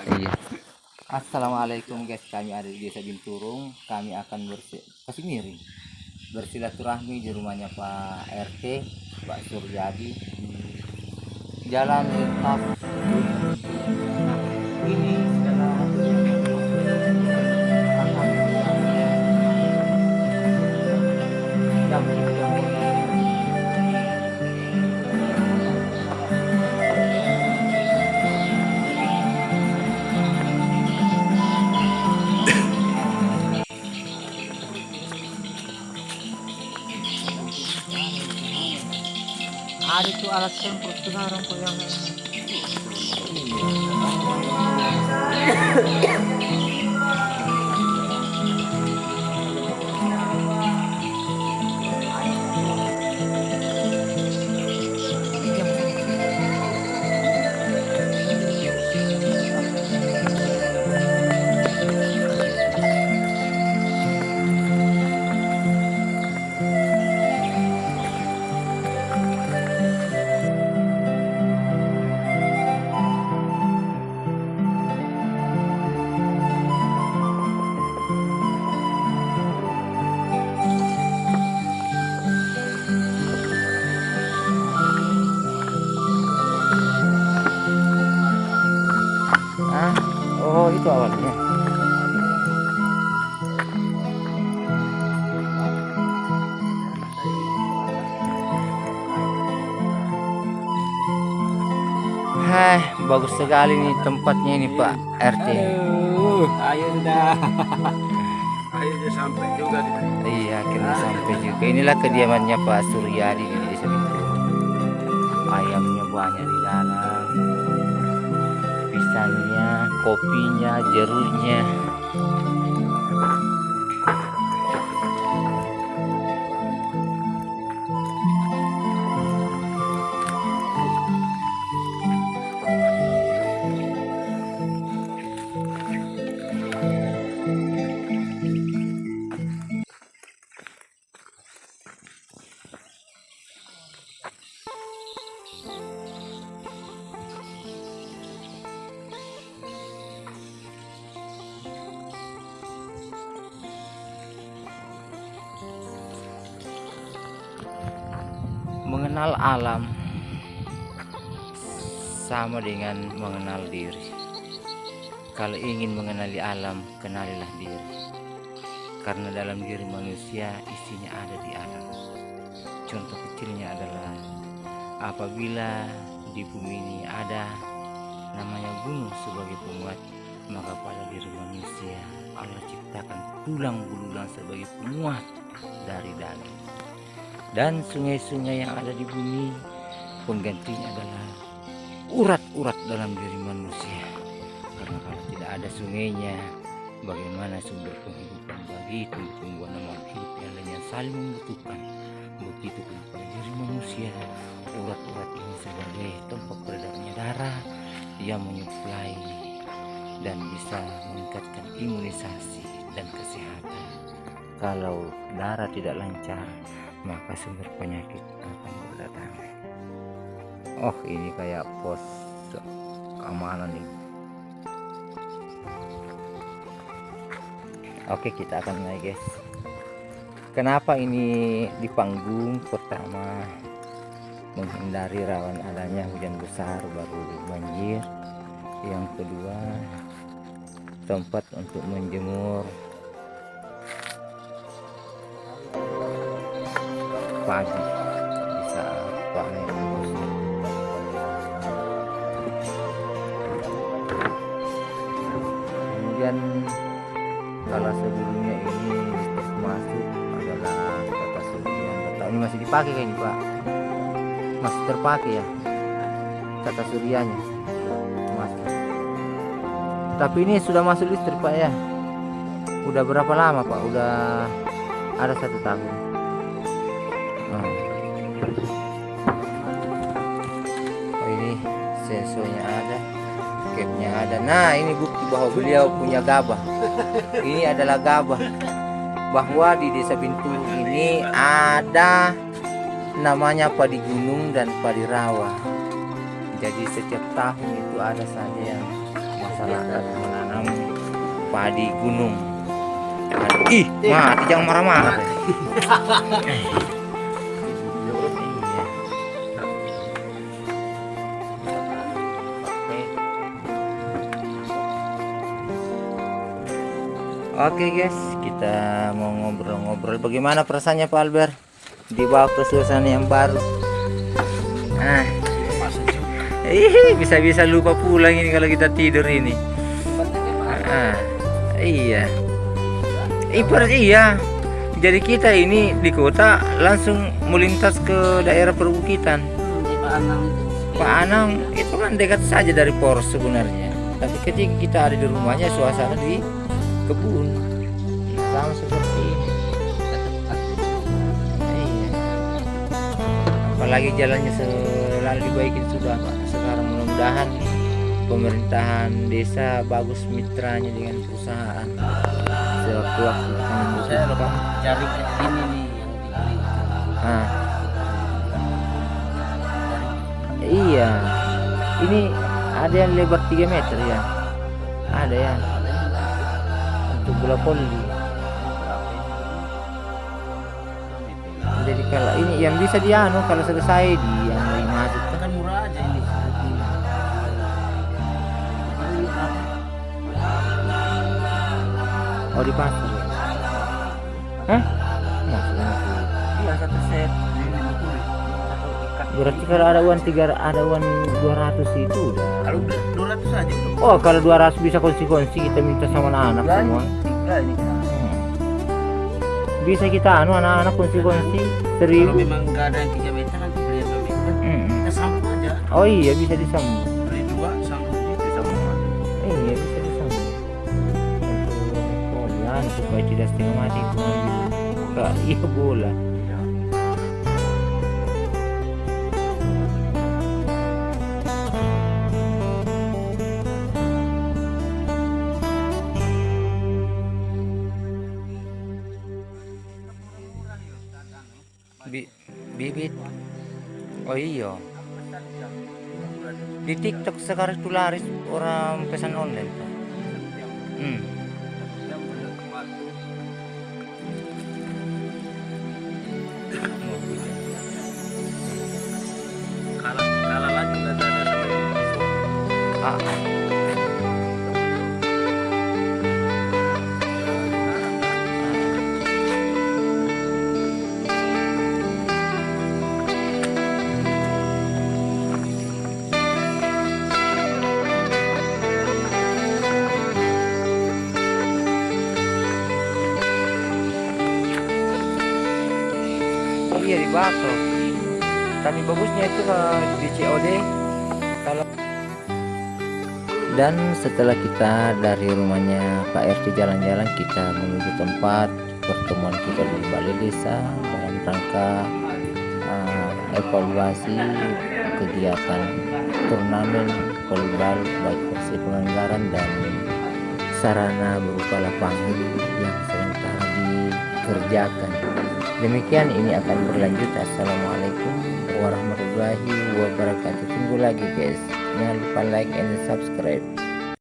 Iya. Assalamualaikum guys, kami ada di Desa Binturung. Kami akan bersi kasih miring bersilaturahmi di rumahnya Pak RT, Pak Suryadi di Jalan Lintas. Ini itu alat semprot sekarang kok yang Hai, bagus sekali nih tempatnya ini Pak RT. ayo sudah. Akhirnya sampai juga di Iya, akhirnya sampai juga. Inilah kediamannya Pak Suryadi di desa Binturung. Ayamnya banyak di dalam. Pisangnya, kopinya, jeruknya. Mengenal alam sama dengan mengenal diri. Kalau ingin mengenali alam, kenalilah diri. Karena dalam diri manusia isinya ada di alam. Contoh kecilnya adalah apabila di bumi ini ada namanya gunung sebagai penguat, maka pada diri manusia Allah ciptakan tulang belulang sebagai penguat dari daging. Dan sungai-sungai yang ada di bumi penggantinya adalah urat-urat dalam diri manusia. Karena kalau tidak ada sungainya, bagaimana sumber penghidupan bagi tumbuh-tumbuhan dan makhluk hidup yang lainnya saling membutuhkan. Begitu pada diri manusia, urat-urat ini sebagai tempat beredarnya darah yang menyuplai dan bisa meningkatkan imunisasi dan kesehatan. Kalau darah tidak lancar, maka sumber penyakit akan berdatangan. Oh, ini kayak pos keamanan nih. Oke, kita akan naik, guys. Kenapa ini di panggung pertama menghindari rawan adanya hujan besar baru banjir. Yang kedua, tempat untuk menjemur pagi. Di saat panen. Kemudian kalau sebelumnya ini masuk adalah kata surya tahu ini masih dipakai kayaknya pak. Masih terpakai ya kata suryanya. Masih tapi ini sudah masuk listrik pak ya. Udah berapa lama pak? Udah ada satu tahun ada. Nah ini bukti bahwa beliau punya gabah. Ini adalah gabah. Bahwa di desa Bintung ini ada namanya padi gunung dan padi rawa. Jadi setiap tahun itu ada saja yang masyarakat menanam padi gunung ih mati jangan marah-marah Oke guys, kita mau ngobrol-ngobrol. Bagaimana perasaannya Pak Albert di ke suasana yang baru? Ah, bisa-bisa lupa pulang ini kalau kita tidur ini. Ah, iya. Ibarat iya. Jadi kita ini di kota langsung melintas ke daerah perbukitan. Pak Anang itu kan dekat saja dari Poros sebenarnya. Tapi ketika kita ada di rumahnya suasana di kebun. Sama seperti ini. Iya. Apalagi jalannya selalu dibaikin sudah Pak. Sekarang mudah-mudahan pemerintahan desa bagus mitranya dengan perusahaan. Sewaktu-waktu saya cari ini nih yang dibeli ah. iya. Ini ada yang lebar 3 meter ya? Ada ya bola voli jadi kalau ini yang bisa dianu kalau selesai di yang lagi masuk kan murah aja ini. Oh di pasar. Ya hah? Iya satu set. Berarti kalau ada uang tiga ada uang 200 itu udah. Kalau dua ratus aja. Tuh oh kalau 200 bisa konsi-konsi kita minta sama anak-anak semua ini Hmm. bisa kita anu anak-anak konsi-konsi kalau seribu memang nggak ada yang tiga meter nanti beli dua meter. Hmm. kita sambung aja. Oh iya bisa disambung. Beli dua sambung itu sambung iya bisa disambung. Untuk polian supaya tidak setengah mati Kak, iya bola bibit oh iya di TikTok sekarang itu laris orang pesan online tuh. Hmm. Ah, Batok. Tapi bagusnya itu di COD kalau dan setelah kita dari rumahnya Pak RT jalan-jalan kita menuju tempat pertemuan kita di balai desa dalam rangka uh, evaluasi kegiatan turnamen volleyball baik versi penganggaran dan sarana berupa lapangan yang sementara dikerjakan demikian ini akan berlanjut. Assalamualaikum warahmatullahi wabarakatuh. Tunggu lagi guys. Jangan lupa like and subscribe